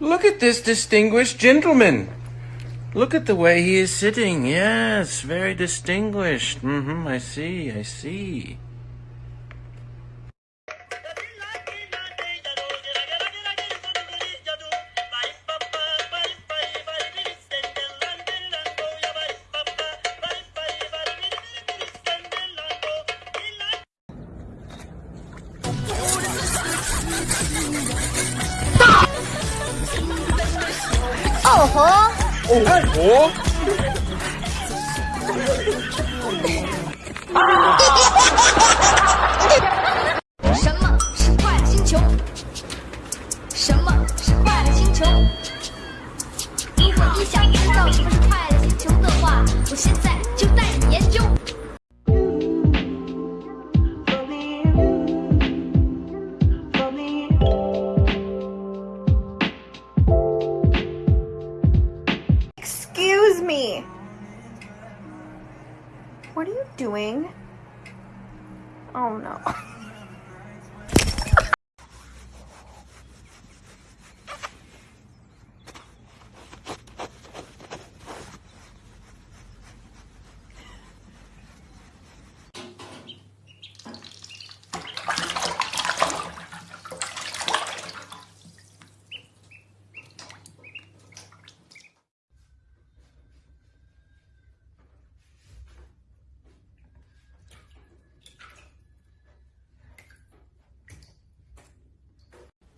Look at this distinguished gentleman. Look at the way he is sitting. Yes, very distinguished. Mm-hmm, I see, I see. 哦吼！哦吼什么是快乐星球？什么是快乐星球？如果你想知道什么是快乐星球的话，我现在就带你研究。Me. What are you doing? Oh no.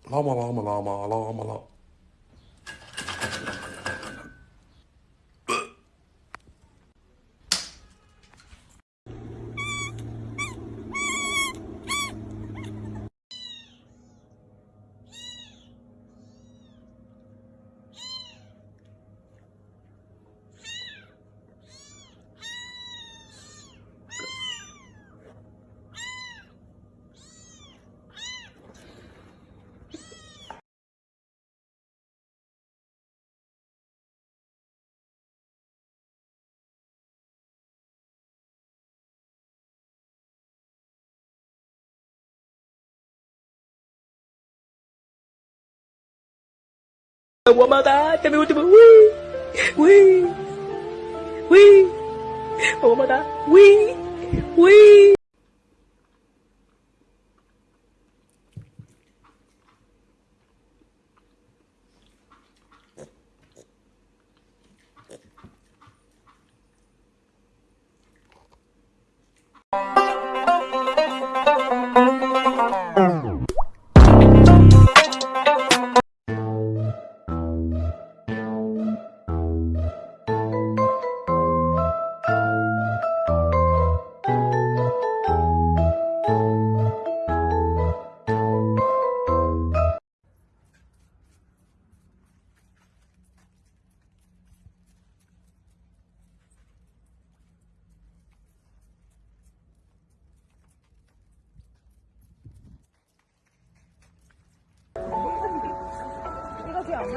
拉嘛，拉嘛，拉嘛，拉嘛，拉。Agua matar, que me último. Ui! Ui! Ui! Agua matar. Ui! You've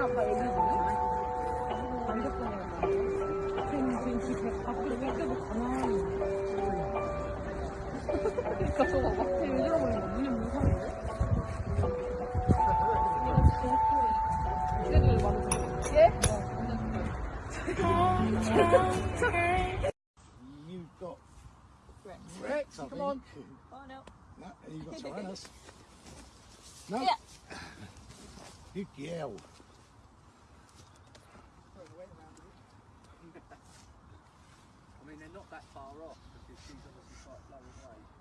got Rex, I come on. Oh no. No, you've got Tyrannus. No. Yeah. Good girl. that far off because she's obviously quite low away.